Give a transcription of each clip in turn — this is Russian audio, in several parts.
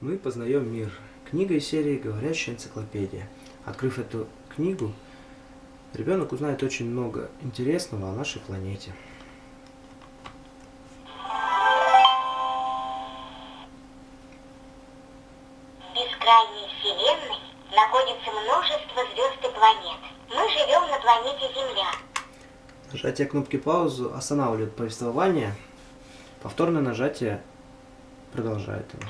Мы познаем мир. Книга из серии «Говорящая энциклопедия». Открыв эту книгу, ребенок узнает очень много интересного о нашей планете. Бескрайней Вселенной находится множество звезд и планет. Мы живем на планете Земля. Нажатие кнопки паузу останавливает повествование. Повторное нажатие продолжает его.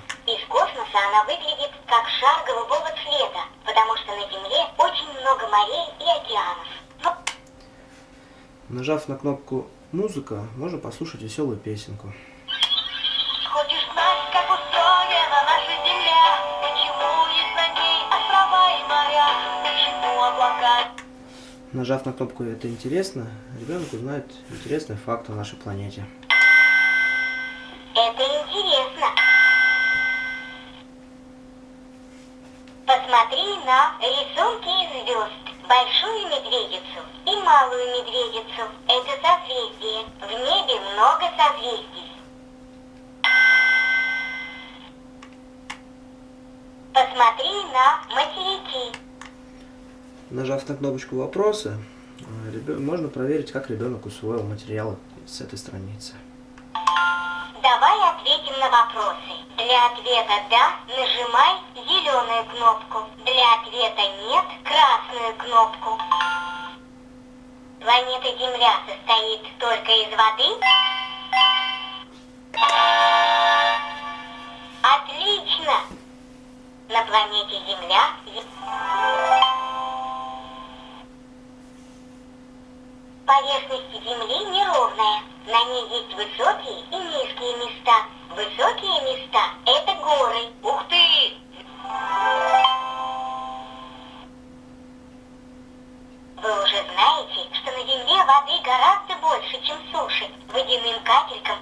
Космоса она выглядит как шар голубого цвета, потому что на Земле очень много морей и океанов. Но Нажав на кнопку «Музыка», можно послушать веселую песенку. Хочешь знать, как устроена наша Земля? Почему есть на ней острова и моря? Почему облака Нажав на кнопку «Это интересно», ребенок узнает интересный факт о нашей планете. Посмотри на рисунки из звезд. Большую медведицу и малую медведицу. Это созвездие. В небе много созвездий. Посмотри на материки. Нажав на кнопочку «Вопросы», э, можно проверить, как ребенок усвоил материалы с этой страницы. Давай ответим на вопросы. Для ответа «да» нажимай зеленую кнопку. Для ответа «нет» красную кнопку. Планета Земля состоит только из воды? Отлично! На планете Земля зе- Поверхность Земли неровная. На ней есть высокие и низкие места. Высокие места – это горы. Ух ты! Вы уже знаете, что на Земле воды гораздо больше, чем суши. Водяным капелькам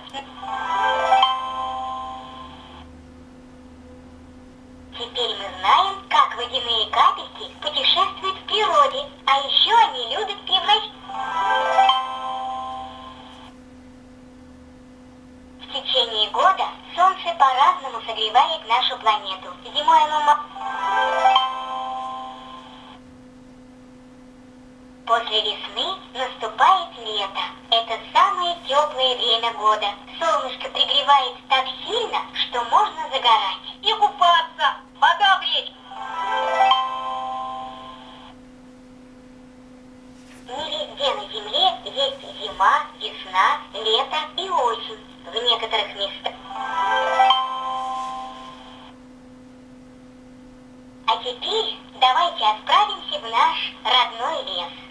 Теперь мы знаем, как водяные капельки путешествуют в природе, а еще они любят превращаться. В течение года по-разному согревает нашу планету. Зимой оно... После весны наступает лето. Это самое теплое время года. Солнышко пригревает так сильно, что можно загорать. И купаться. Вода в речке. Не везде на Земле есть зима, весна, лето и осень. В некоторых местах. теперь давайте отправимся в наш родной лес.